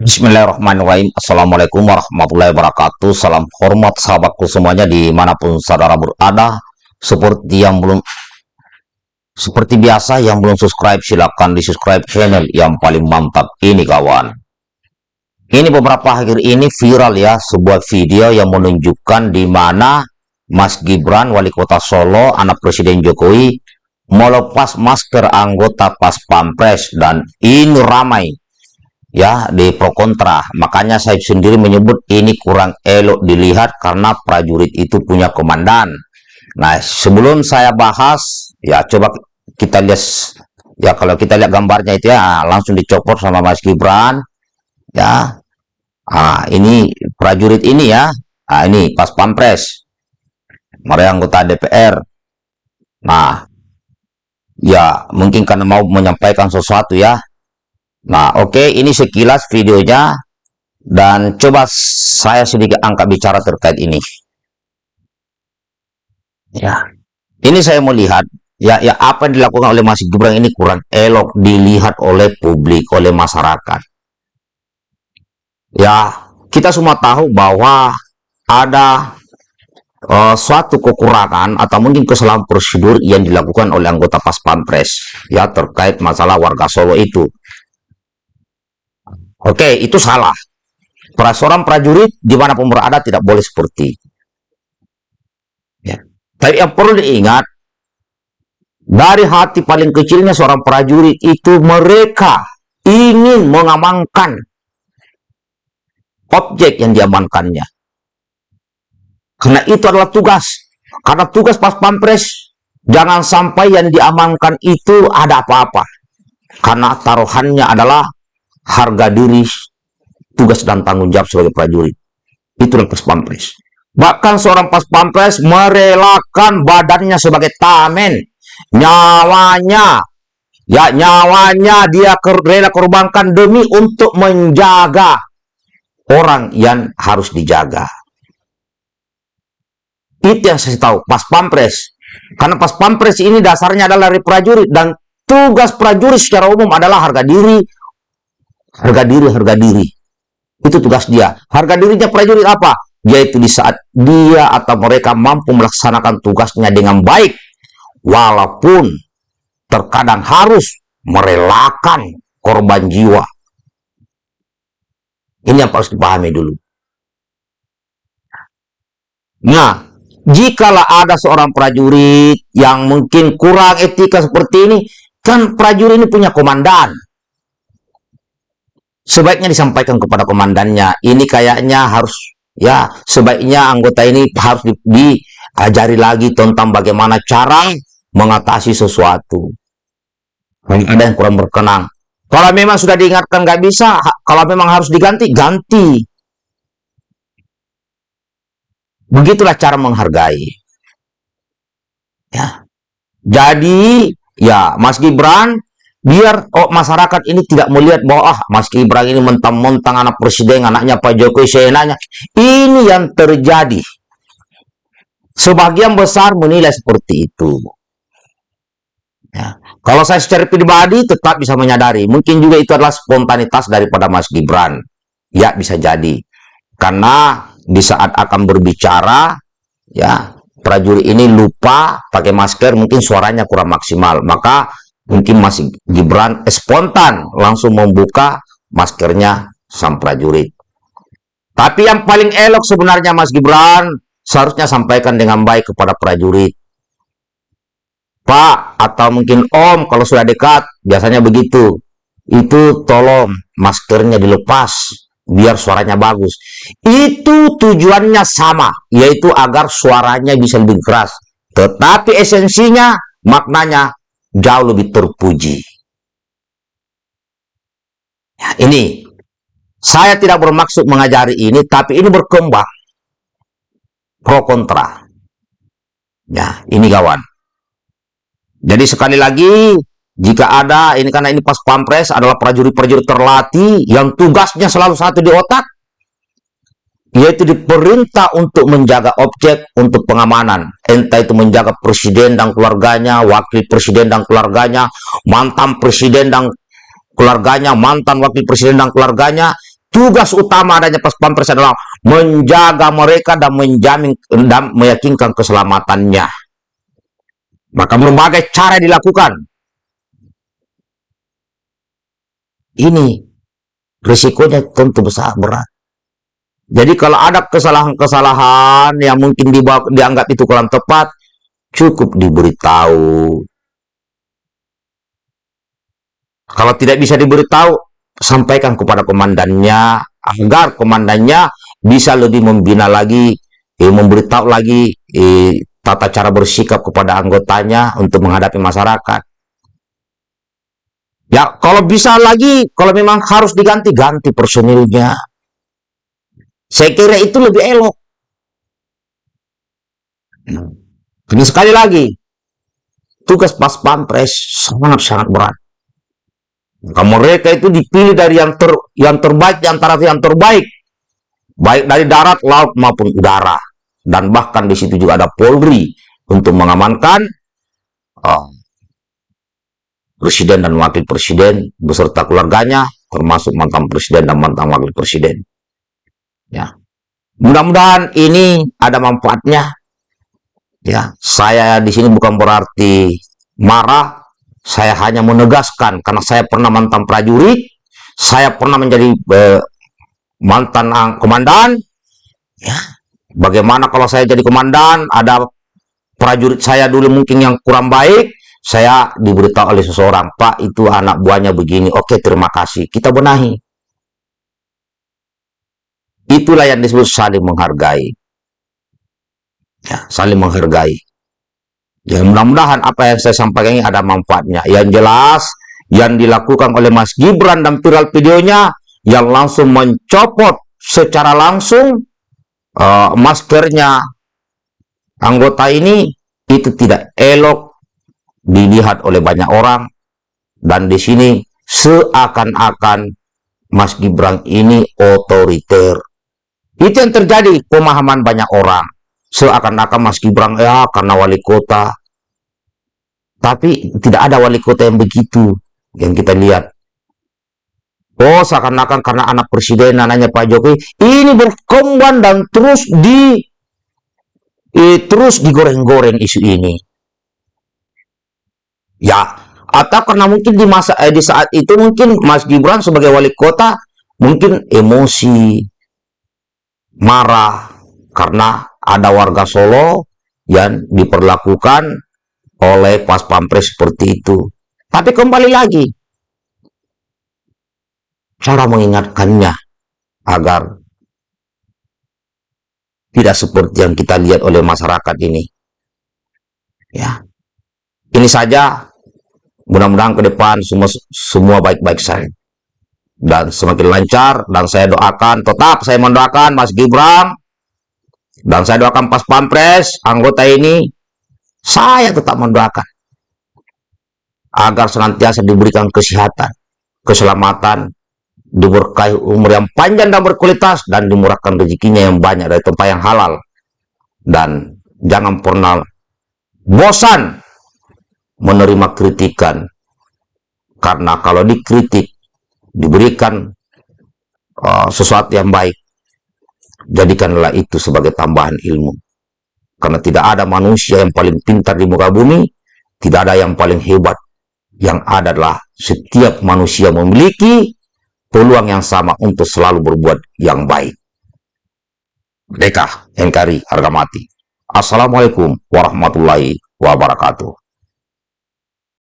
Bismillahirrahmanirrahim. Assalamualaikum warahmatullahi wabarakatuh. Salam hormat sahabatku semuanya di mana pun saudara berada. Seperti yang belum Seperti biasa yang belum subscribe silahkan di subscribe channel yang paling mantap ini kawan. Ini beberapa akhir ini viral ya Sebuah video yang menunjukkan di mana Mas Gibran wali kota Solo anak Presiden Jokowi Melepas masker anggota pas pampres Dan ini ramai ya di pro kontra. Makanya saya sendiri menyebut ini kurang elok dilihat karena prajurit itu punya komandan. Nah sebelum saya bahas ya coba kita lihat ya kalau kita lihat gambarnya itu ya langsung dicopot sama Mas Gibran. Ya ah ini prajurit ini ya. Ah ini pas pampres. Mereka anggota DPR nah ya mungkin karena mau menyampaikan sesuatu ya Nah, oke, okay, ini sekilas videonya dan coba saya sedikit angkat bicara terkait ini. Ya, ini saya mau lihat ya, ya apa yang dilakukan oleh Mas Gibran ini kurang elok dilihat oleh publik, oleh masyarakat. Ya, kita semua tahu bahwa ada uh, suatu kekurangan atau mungkin kesalahan prosedur yang dilakukan oleh anggota Pas Pampres ya terkait masalah warga Solo itu Oke, itu salah. Seorang prajurit di mana pun berada tidak boleh seperti. Ya. Tapi yang perlu diingat, dari hati paling kecilnya seorang prajurit itu mereka ingin mengamankan objek yang diamankannya. Karena itu adalah tugas. Karena tugas pas pampres, jangan sampai yang diamankan itu ada apa-apa. Karena taruhannya adalah harga diri, tugas dan tanggung jawab sebagai prajurit. Itulah pas pampres. Bahkan seorang pas pampres merelakan badannya sebagai tamen, nyawanya, ya nyawanya dia rela korbankan demi untuk menjaga orang yang harus dijaga. Itu yang saya tahu, pas pampres. Karena pas pampres ini dasarnya adalah dari prajurit dan tugas prajurit secara umum adalah harga diri, harga diri harga diri. Itu tugas dia. Harga dirinya prajurit apa? Yaitu di saat dia atau mereka mampu melaksanakan tugasnya dengan baik walaupun terkadang harus merelakan korban jiwa. Ini yang harus dipahami dulu. Nah jikalau ada seorang prajurit yang mungkin kurang etika seperti ini kan prajurit ini punya komandan sebaiknya disampaikan kepada komandannya. Ini kayaknya harus ya sebaiknya anggota ini harus di, diajari lagi tentang bagaimana cara mengatasi sesuatu. Kalau ada yang kurang berkenan kalau memang sudah diingatkan nggak bisa kalau memang harus diganti ganti. Begitulah cara menghargai. Ya. Jadi ya Mas Gibran biar oh, masyarakat ini tidak melihat bahwa ah Mas Gibran ini mentang-mentang anak presiden anaknya Pak Jokowi senanya ini yang terjadi. Sebagian besar menilai seperti itu. Ya. kalau saya secara pribadi tetap bisa menyadari mungkin juga itu adalah spontanitas daripada Mas Gibran. Ya bisa jadi. Karena di saat akan berbicara ya prajurit ini lupa pakai masker mungkin suaranya kurang maksimal. Maka mungkin masih Gibran eh, spontan langsung membuka maskernya sang prajurit. Tapi yang paling elok sebenarnya Mas Gibran seharusnya sampaikan dengan baik kepada prajurit. Pak atau mungkin Om kalau sudah dekat biasanya begitu. Itu tolong maskernya dilepas biar suaranya bagus. Itu tujuannya sama, yaitu agar suaranya bisa lebih keras. Tetapi esensinya, maknanya jauh lebih terpuji. Ya, ini saya tidak bermaksud mengajari ini, tapi ini berkembang pro kontra. Ya, ini kawan. Jadi sekali lagi, jika ada, ini karena ini pas pampres adalah prajurit-prajurit terlatih yang tugasnya selalu satu di otak, yaitu diperintah untuk menjaga objek untuk pengamanan entah itu menjaga presiden dan keluarganya wakil presiden dan keluarganya mantan presiden dan keluarganya mantan wakil presiden dan keluarganya tugas utama adanya pampres adalah menjaga mereka dan menjamin dan meyakinkan keselamatannya. Maka berbagai cara dilakukan. Ini risikonya tentu besar berat. Jadi kalau ada kesalahan-kesalahan yang mungkin dianggap itu kurang tepat, cukup diberitahu. Kalau tidak bisa diberitahu, sampaikan kepada komandannya agar komandannya bisa lebih membina lagi, eh, memberitahu lagi eh, tata cara bersikap kepada anggotanya untuk menghadapi masyarakat. Ya, kalau bisa lagi, kalau memang harus diganti, ganti personilnya. Saya kira itu lebih elok. Ini sekali lagi, tugas pas pampres sangat-sangat berat. Maka mereka itu dipilih dari yang ter, yang terbaik di antara yang terbaik, baik dari darat, laut maupun udara, dan bahkan di situ juga ada Polri untuk mengamankan uh, presiden dan wakil presiden beserta keluarganya, termasuk mantan presiden dan mantan wakil presiden. Ya. Mudah-mudahan ini ada manfaatnya. Ya, saya di sini bukan berarti marah, saya hanya menegaskan karena saya pernah mantan prajurit, saya pernah menjadi eh, mantan komandan. Ya, bagaimana kalau saya jadi komandan, ada prajurit saya dulu mungkin yang kurang baik, saya diberitahu oleh seseorang, Pak itu anak buahnya begini, oke terima kasih, kita benahi. Itulah yang disebut saling menghargai. Ya, saling menghargai. Ya, mudah-mudahan apa yang saya sampaikan ini ada manfaatnya. Yang jelas, yang dilakukan oleh Mas Gibran dan viral videonya, yang langsung mencopot secara langsung uh, maskernya anggota ini, itu tidak elok dilihat oleh banyak orang. Dan di sini seakan-akan Mas Gibran ini otoriter itu yang terjadi pemahaman banyak orang. Seakan-akan Mas Gibran ya karena wali kota. Tapi tidak ada wali kota yang begitu yang kita lihat. Oh, seakan-akan karena anak presiden anaknya Pak Jokowi ini berkembang dan terus di eh, terus digoreng-goreng isu ini. Ya, atau karena mungkin di masa eh, di saat itu mungkin Mas Gibran sebagai wali kota mungkin emosi marah karena ada warga Solo yang diperlakukan oleh pas pampres seperti itu. Tapi kembali lagi, cara mengingatkannya agar tidak seperti yang kita lihat oleh masyarakat ini. Ya, ini saja. Mudah-mudahan ke depan semua semua baik-baik saja dan semakin lancar dan saya doakan tetap saya mendoakan Mas Gibran. Dan saya doakan pas pampres anggota ini saya tetap mendoakan. Agar senantiasa diberikan kesehatan keselamatan diberkahi umur yang panjang dan berkualitas dan dimurahkan rezekinya yang banyak dari tempat yang halal. Dan jangan pernah bosan menerima kritikan. Karena kalau dikritik diberikan uh, sesuatu yang baik, jadikanlah itu sebagai tambahan ilmu. Karena tidak ada manusia yang paling pintar di muka bumi, tidak ada yang paling hebat. Yang ada adalah setiap manusia memiliki peluang yang sama untuk selalu berbuat yang baik. Merdeka, NKRI, harga mati. Assalamualaikum warahmatullahi wabarakatuh.